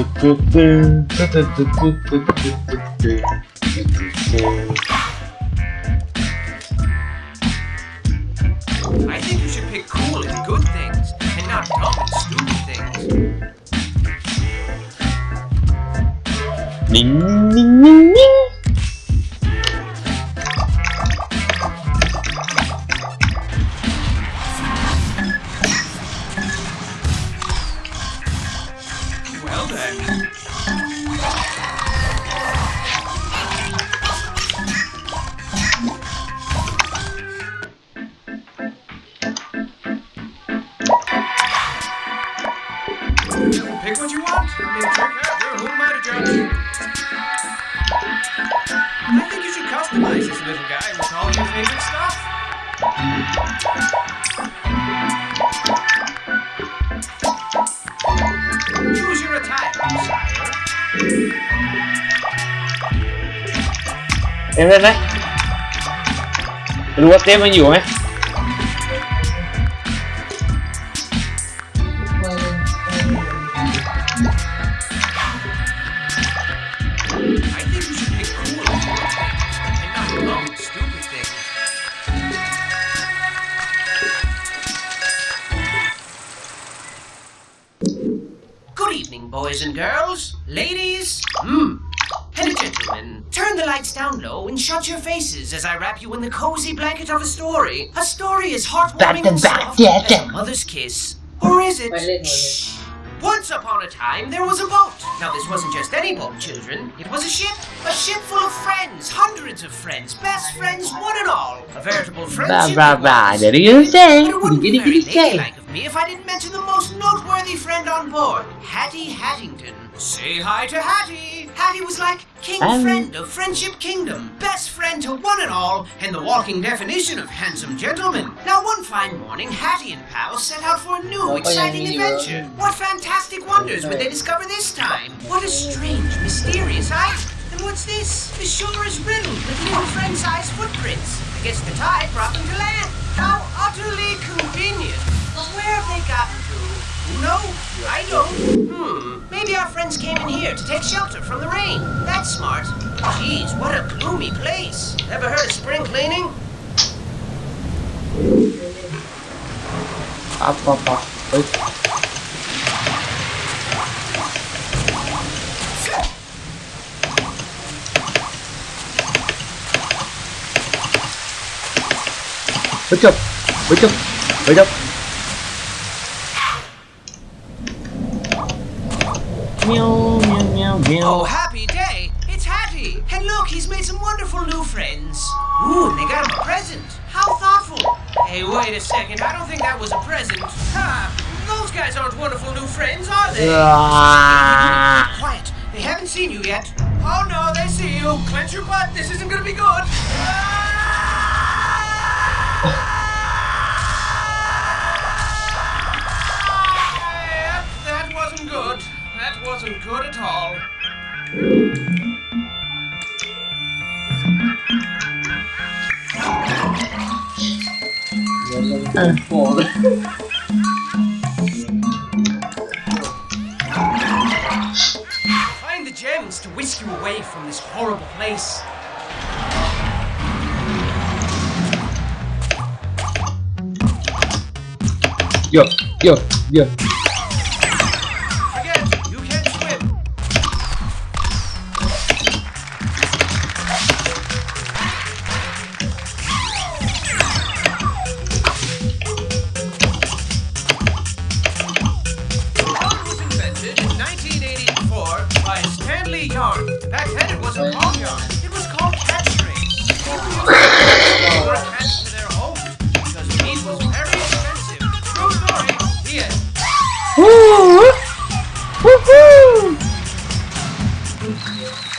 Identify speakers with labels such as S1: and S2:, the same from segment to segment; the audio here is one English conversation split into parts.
S1: I think you should pick cool and good things, and not dumb and stupid things. Ding, ding, ding, ding. little guy will call you favorite stuff. Use your attire, sire. Em lên đấy Lúa tiếp bao nhiêu ấy boys and girls, ladies, hmm, and gentlemen, turn the lights down low and shut your faces as I wrap you in the cozy blanket of a story. A story as heartwarming and soft as a mother's kiss. Or is it? Once upon a time, there was a boat. Now, this wasn't just any boat, children. It was a ship. A ship full of friends. Hundreds of friends. Best friends, one and all. A veritable friendship.
S2: Bah,
S1: bah,
S2: bah. There you go. Giddy,
S1: giddy, giddy me if I didn't mention the most noteworthy friend on board, Hatty Hattington. Say hi to Hatty! Hatty was like king
S2: um.
S1: friend of Friendship Kingdom, best friend to one and all, and the walking definition of handsome gentleman. Now one fine morning, Hatty and pal set out for a new, exciting adventure. What fantastic wonders would they discover this time? What a strange, mysterious item! And what's this? The shore is riddled with little friend-sized footprints. I guess the tide brought them to land. How utterly convenient. But where have they gotten to? No, I don't. Hmm, maybe our friends came in here to take shelter from the rain. That's smart. Jeez, what a gloomy place. Ever heard of spring cleaning?
S2: Up, up, up. Wait. Wake up! Wake up! Wake up!
S1: Oh, happy day! It's Hatty! And look, he's made some wonderful new friends. Ooh, and they got him a present. How thoughtful. Hey, wait a second. I don't think that was a present. Ha! Those guys aren't wonderful new friends, are they? Quiet. They haven't seen you yet. Oh, no, they see you. Clench your butt. This isn't gonna be good. Find the gems to whisk you away from this horrible place.
S2: Yo, yo, yo.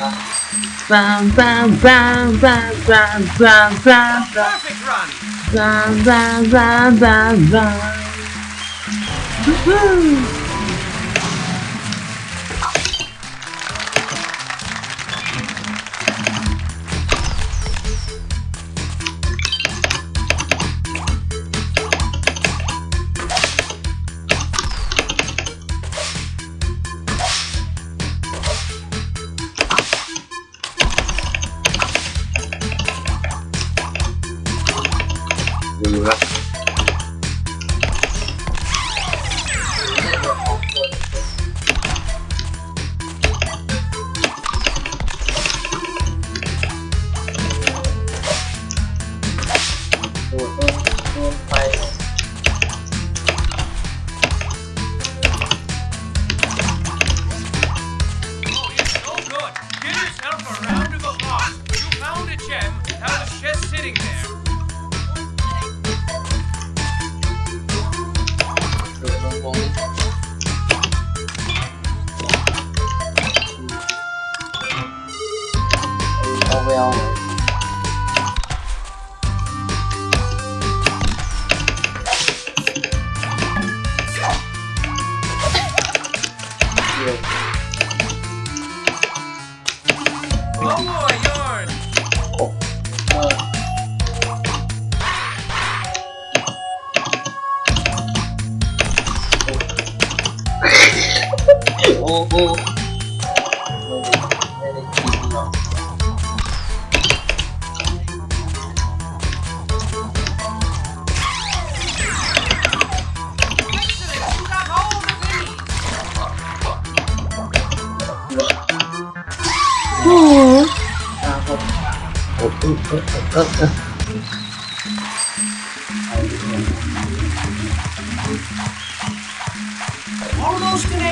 S2: Bam, bam, bam, bam, bam, bam, bam, bam,
S1: Perfect run.
S2: bam, bam, bam, bam, bam. Woohoo! getting there. vou, vou.
S1: Oh. Oh,
S2: oh, oh, oh, oh.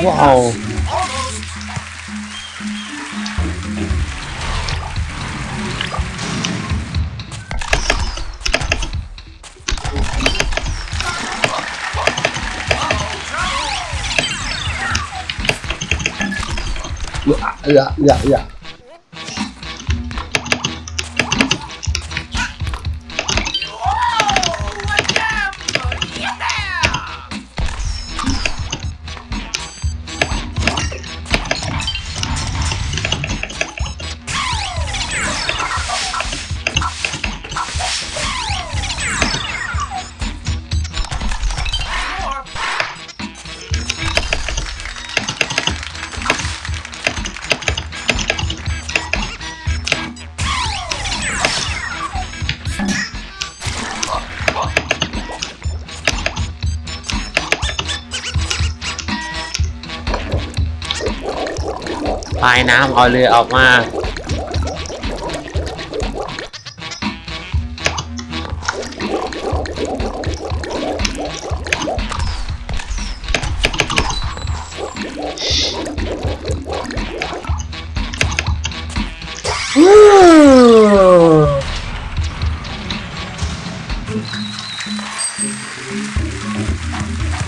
S2: Wow. 哎呀，呀，呀。 ปลายน้ำเอาเรือออกมา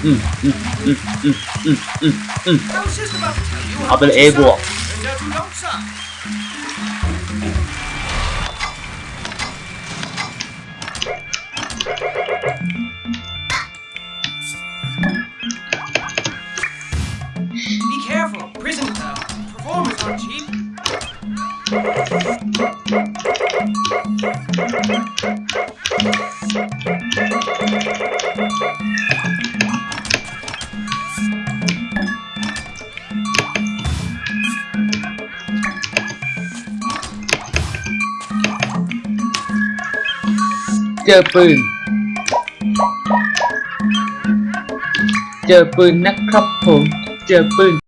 S2: อืมอืมอืมอืมอืมอืม เอาเป็น A บวก
S1: suck. Turns out you don't suck.
S2: เจอปืน เจอปืนนะครับผม เจอปืน